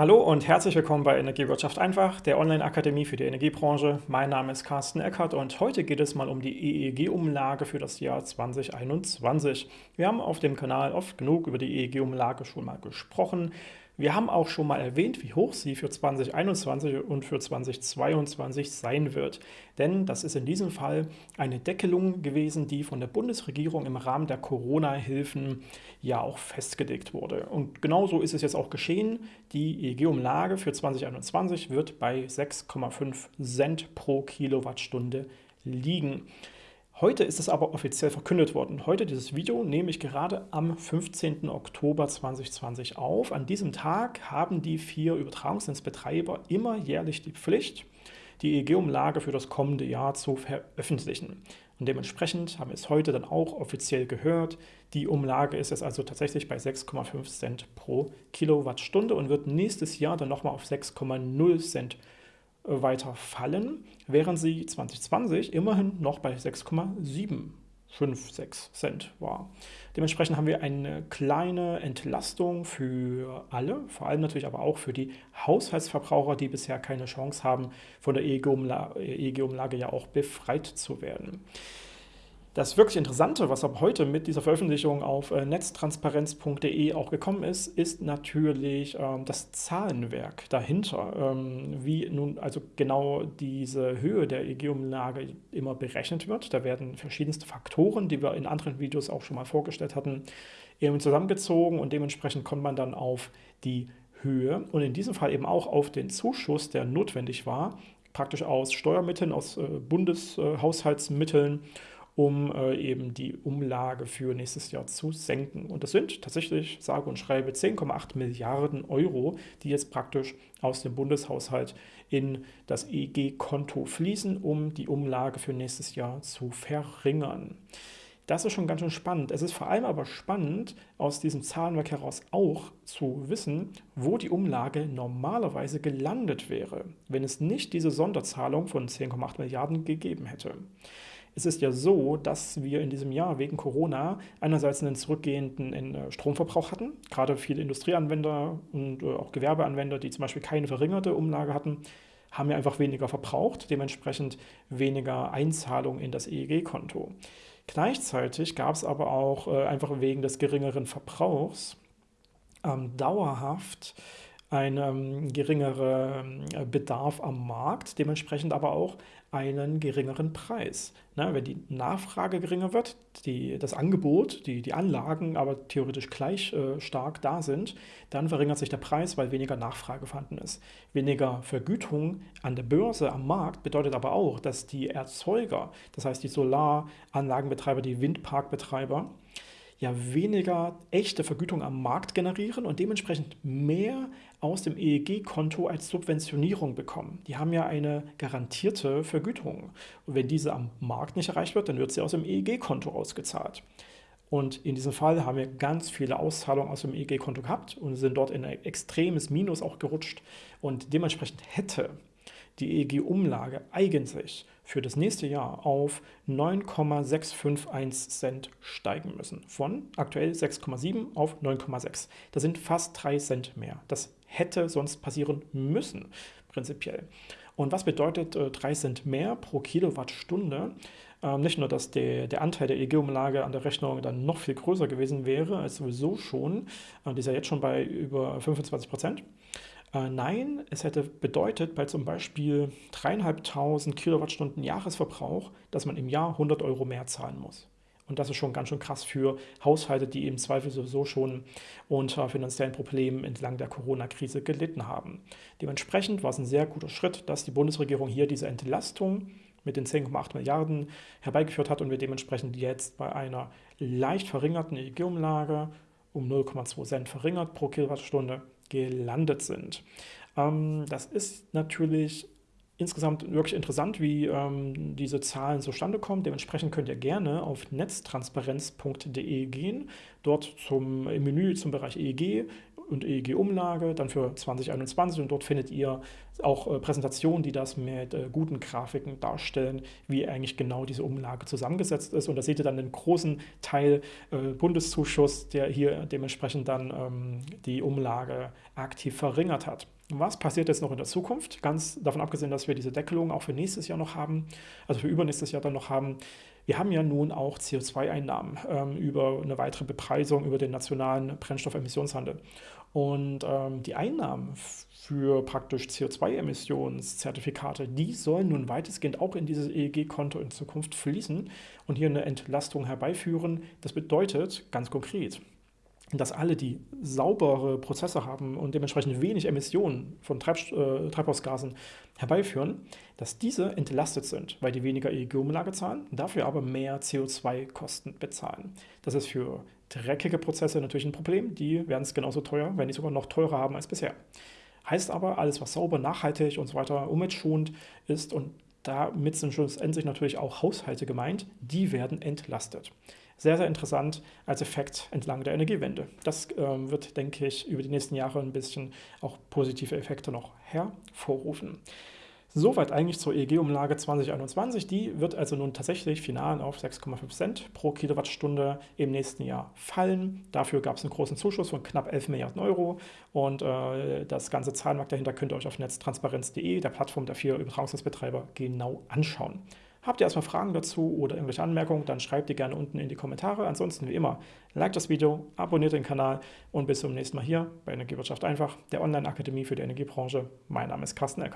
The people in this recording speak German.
Hallo und herzlich willkommen bei Energiewirtschaft einfach, der Online-Akademie für die Energiebranche. Mein Name ist Carsten Eckert und heute geht es mal um die EEG-Umlage für das Jahr 2021. Wir haben auf dem Kanal oft genug über die EEG-Umlage schon mal gesprochen. Wir haben auch schon mal erwähnt, wie hoch sie für 2021 und für 2022 sein wird. Denn das ist in diesem Fall eine Deckelung gewesen, die von der Bundesregierung im Rahmen der Corona-Hilfen ja auch festgelegt wurde. Und genauso ist es jetzt auch geschehen. Die EEG-Umlage für 2021 wird bei 6,5 Cent pro Kilowattstunde liegen. Heute ist es aber offiziell verkündet worden. Heute dieses Video nehme ich gerade am 15. Oktober 2020 auf. An diesem Tag haben die vier Übertragungsnetzbetreiber immer jährlich die Pflicht, die EEG-Umlage für das kommende Jahr zu veröffentlichen. Und dementsprechend haben wir es heute dann auch offiziell gehört. Die Umlage ist jetzt also tatsächlich bei 6,5 Cent pro Kilowattstunde und wird nächstes Jahr dann nochmal auf 6,0 Cent weiter fallen, während sie 2020 immerhin noch bei 6,756 Cent war. Dementsprechend haben wir eine kleine Entlastung für alle, vor allem natürlich aber auch für die Haushaltsverbraucher, die bisher keine Chance haben, von der EEG-Umlage ja auch befreit zu werden. Das wirklich Interessante, was ab heute mit dieser Veröffentlichung auf äh, netztransparenz.de auch gekommen ist, ist natürlich ähm, das Zahlenwerk dahinter. Ähm, wie nun also genau diese Höhe der EG-Umlage immer berechnet wird. Da werden verschiedenste Faktoren, die wir in anderen Videos auch schon mal vorgestellt hatten, eben zusammengezogen und dementsprechend kommt man dann auf die Höhe und in diesem Fall eben auch auf den Zuschuss, der notwendig war, praktisch aus Steuermitteln, aus äh, Bundeshaushaltsmitteln um äh, eben die Umlage für nächstes Jahr zu senken. Und das sind tatsächlich, sage und schreibe, 10,8 Milliarden Euro, die jetzt praktisch aus dem Bundeshaushalt in das EG-Konto fließen, um die Umlage für nächstes Jahr zu verringern. Das ist schon ganz schön spannend. Es ist vor allem aber spannend, aus diesem Zahlenwerk heraus auch zu wissen, wo die Umlage normalerweise gelandet wäre, wenn es nicht diese Sonderzahlung von 10,8 Milliarden gegeben hätte. Es ist ja so, dass wir in diesem Jahr wegen Corona einerseits einen zurückgehenden äh, Stromverbrauch hatten, gerade viele Industrieanwender und äh, auch Gewerbeanwender, die zum Beispiel keine verringerte Umlage hatten, haben ja einfach weniger verbraucht, dementsprechend weniger Einzahlung in das EEG-Konto. Gleichzeitig gab es aber auch äh, einfach wegen des geringeren Verbrauchs ähm, dauerhaft einen geringeren Bedarf am Markt, dementsprechend aber auch einen geringeren Preis. Na, wenn die Nachfrage geringer wird, die, das Angebot, die, die Anlagen aber theoretisch gleich äh, stark da sind, dann verringert sich der Preis, weil weniger Nachfrage vorhanden ist. Weniger Vergütung an der Börse, am Markt bedeutet aber auch, dass die Erzeuger, das heißt die Solaranlagenbetreiber, die Windparkbetreiber, ja weniger echte Vergütung am Markt generieren und dementsprechend mehr aus dem EEG-Konto als Subventionierung bekommen. Die haben ja eine garantierte Vergütung. Und wenn diese am Markt nicht erreicht wird, dann wird sie aus dem EEG-Konto ausgezahlt. Und in diesem Fall haben wir ganz viele Auszahlungen aus dem EEG-Konto gehabt und sind dort in ein extremes Minus auch gerutscht. Und dementsprechend hätte die EEG-Umlage eigentlich für das nächste Jahr auf 9,651 Cent steigen müssen. Von aktuell 6,7 auf 9,6. Das sind fast 3 Cent mehr. Das hätte sonst passieren müssen, prinzipiell. Und was bedeutet äh, 3 Cent mehr pro Kilowattstunde? Ähm, nicht nur, dass der, der Anteil der EEG-Umlage an der Rechnung dann noch viel größer gewesen wäre als sowieso schon, äh, die ist ja jetzt schon bei über 25 Prozent, äh, nein, es hätte bedeutet, bei zum Beispiel 3.500 Kilowattstunden Jahresverbrauch, dass man im Jahr 100 Euro mehr zahlen muss. Und das ist schon ganz schön krass für Haushalte, die im Zweifel sowieso schon unter finanziellen Problemen entlang der Corona-Krise gelitten haben. Dementsprechend war es ein sehr guter Schritt, dass die Bundesregierung hier diese Entlastung mit den 10,8 Milliarden herbeigeführt hat und wir dementsprechend jetzt bei einer leicht verringerten EEG-Umlage um 0,2 Cent verringert pro Kilowattstunde gelandet sind. Ähm, das ist natürlich insgesamt wirklich interessant, wie ähm, diese Zahlen zustande kommen. Dementsprechend könnt ihr gerne auf netztransparenz.de gehen, dort zum, im Menü zum Bereich EEG und EEG-Umlage, dann für 2021 und dort findet ihr auch äh, Präsentationen, die das mit äh, guten Grafiken darstellen, wie eigentlich genau diese Umlage zusammengesetzt ist. Und da seht ihr dann den großen Teil äh, Bundeszuschuss, der hier dementsprechend dann ähm, die Umlage aktiv verringert hat. Was passiert jetzt noch in der Zukunft? Ganz davon abgesehen, dass wir diese Deckelung auch für nächstes Jahr noch haben, also für übernächstes Jahr dann noch haben. Wir haben ja nun auch CO2-Einnahmen ähm, über eine weitere Bepreisung über den nationalen Brennstoffemissionshandel. Und ähm, die Einnahmen für praktisch CO2-Emissionszertifikate, die sollen nun weitestgehend auch in dieses EEG-Konto in Zukunft fließen und hier eine Entlastung herbeiführen. Das bedeutet ganz konkret, dass alle, die saubere Prozesse haben und dementsprechend wenig Emissionen von Treib äh, Treibhausgasen herbeiführen, dass diese entlastet sind, weil die weniger EEG-Umlage zahlen, dafür aber mehr CO2-Kosten bezahlen. Das ist für dreckige Prozesse natürlich ein Problem. Die werden es genauso teuer, wenn nicht sogar noch teurer haben als bisher. Heißt aber, alles, was sauber, nachhaltig und so weiter umweltschonend ist und damit sind schlussendlich natürlich auch Haushalte gemeint, die werden entlastet sehr, sehr interessant als Effekt entlang der Energiewende. Das ähm, wird, denke ich, über die nächsten Jahre ein bisschen auch positive Effekte noch hervorrufen. Soweit eigentlich zur EEG-Umlage 2021. Die wird also nun tatsächlich final auf 6,5 Cent pro Kilowattstunde im nächsten Jahr fallen. Dafür gab es einen großen Zuschuss von knapp 11 Milliarden Euro und äh, das ganze Zahlenmark dahinter könnt ihr euch auf netztransparenz.de, der Plattform der vier Übertragungsnetzbetreiber, genau anschauen. Habt ihr erstmal Fragen dazu oder irgendwelche Anmerkungen, dann schreibt die gerne unten in die Kommentare. Ansonsten wie immer, like das Video, abonniert den Kanal und bis zum nächsten Mal hier bei Energiewirtschaft einfach, der Online-Akademie für die Energiebranche. Mein Name ist Carsten Eckert.